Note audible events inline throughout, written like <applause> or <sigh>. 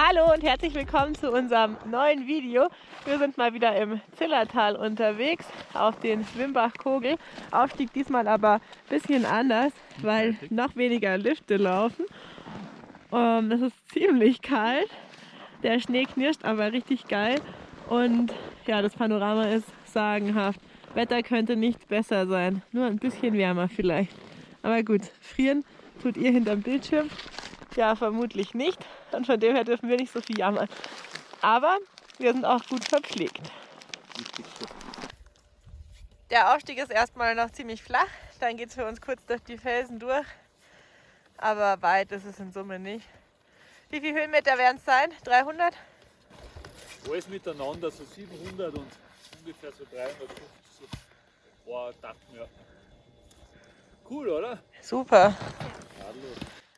Hallo und herzlich willkommen zu unserem neuen Video. Wir sind mal wieder im Zillertal unterwegs auf den Wimbach-Kogel. Aufstieg diesmal aber ein bisschen anders, weil noch weniger Lifte laufen. Um, es ist ziemlich kalt. Der Schnee knirscht aber richtig geil. Und ja, das Panorama ist sagenhaft. Wetter könnte nicht besser sein. Nur ein bisschen wärmer vielleicht. Aber gut, frieren tut ihr hinterm Bildschirm. Ja, vermutlich nicht. Und von dem her dürfen wir nicht so viel jammern. Aber wir sind auch gut verpflegt. Der Aufstieg ist erstmal noch ziemlich flach. Dann geht es für uns kurz durch die Felsen durch. Aber weit ist es in Summe nicht. Wie viele Höhenmeter werden es sein? 300? Alles miteinander, so 700 und ungefähr so 350 so paar Tacken, ja. Cool, oder? Super.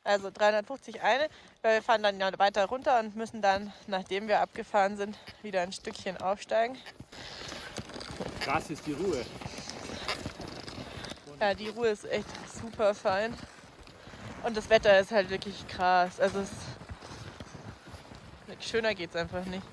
Also 350 eine. weil Wir fahren dann ja weiter runter und müssen dann, nachdem wir abgefahren sind, wieder ein Stückchen aufsteigen. Krass ist die Ruhe. Ja, die Ruhe ist echt super fein. Und das Wetter ist halt wirklich krass. Also es schöner geht es einfach nicht.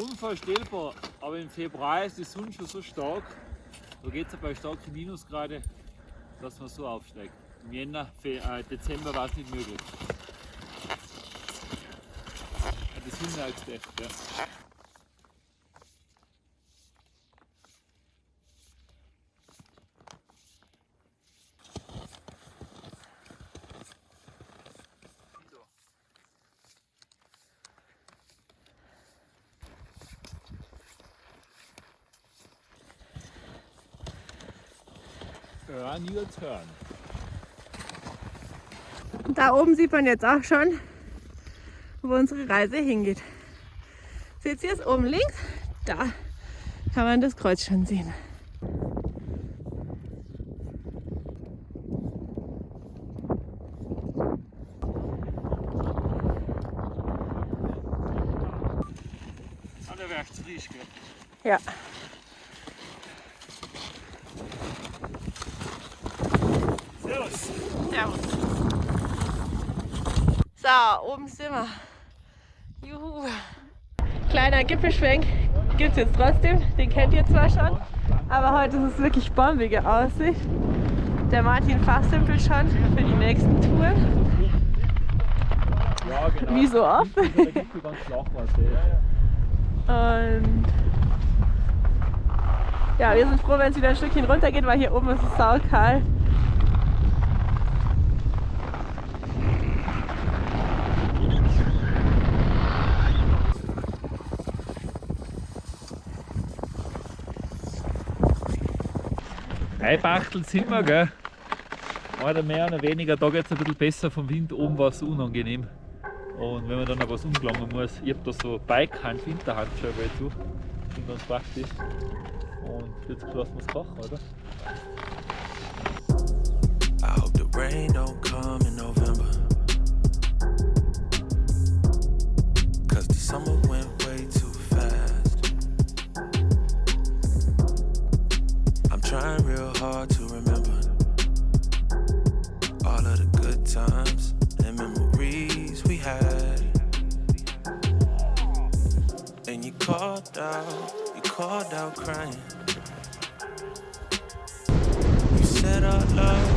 Unvorstellbar, aber im Februar ist die Sonne schon so stark, da geht es bei starken Minusgrade, dass man so aufsteigt. Im Jänner, äh, Dezember war es nicht möglich. Das Hinterhältste, ja. Earn your turn. Da oben sieht man jetzt auch schon, wo unsere Reise hingeht. Seht ihr es oben links? Da kann man das Kreuz schon sehen. Ja. So, oben sind wir. Juhu. Kleiner Gipfelschwenk gibt es jetzt trotzdem. Den kennt ihr zwar schon, aber heute ist es wirklich bombige Aussicht. Der Martin fachsimpelt schon für die nächsten Touren. Ja, genau. Wie so oft. Der. Und ja, wir sind froh, wenn es wieder ein Stückchen runter geht, weil hier oben ist es saukalt. Eibachtel sind wir, gell? Einer mehr, einer weniger. Da geht es ein bisschen besser vom Wind. Oben war es unangenehm. Und wenn man dann noch was umgelangen muss, ich habe da so Bikehand, Winterhandschuhe zu. Sind ganz praktisch. Und jetzt lassen wir es kochen, oder? I hope the rain don't come in November. Cause the summer hard to remember all of the good times and memories we had. And you called out, you called out crying. You said our love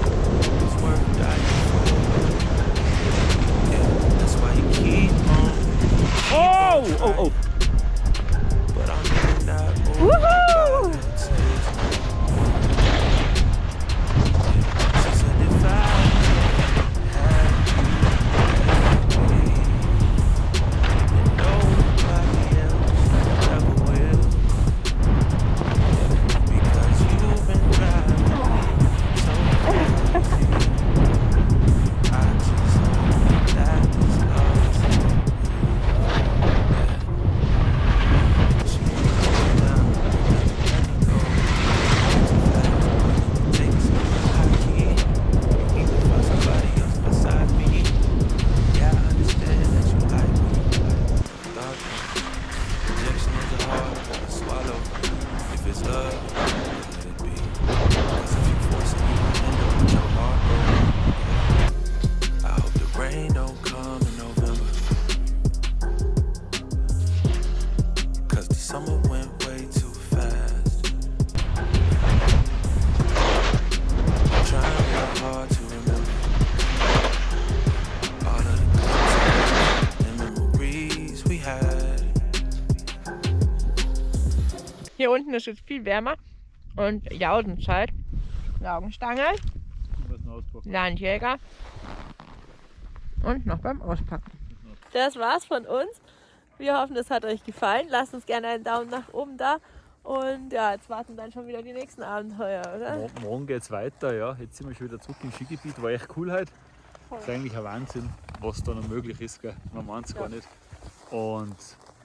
Hier unten ist es viel wärmer und Jausenzeit. Laugenstange. Landjäger und noch beim Auspacken. Das war's von uns. Wir hoffen, es hat euch gefallen. Lasst uns gerne einen Daumen nach oben da. Und ja, jetzt warten dann schon wieder die nächsten Abenteuer, oder? Morgen, morgen geht's weiter, ja. Jetzt sind wir schon wieder zurück im Skigebiet. War echt cool heute. Ist eigentlich ein Wahnsinn, was da noch möglich ist. Gell? Man meint es gar nicht. Und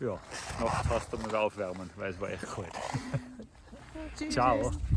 ja, nachts hast du mal aufwärmen, weil es war echt kalt. <laughs> <laughs> Ciao.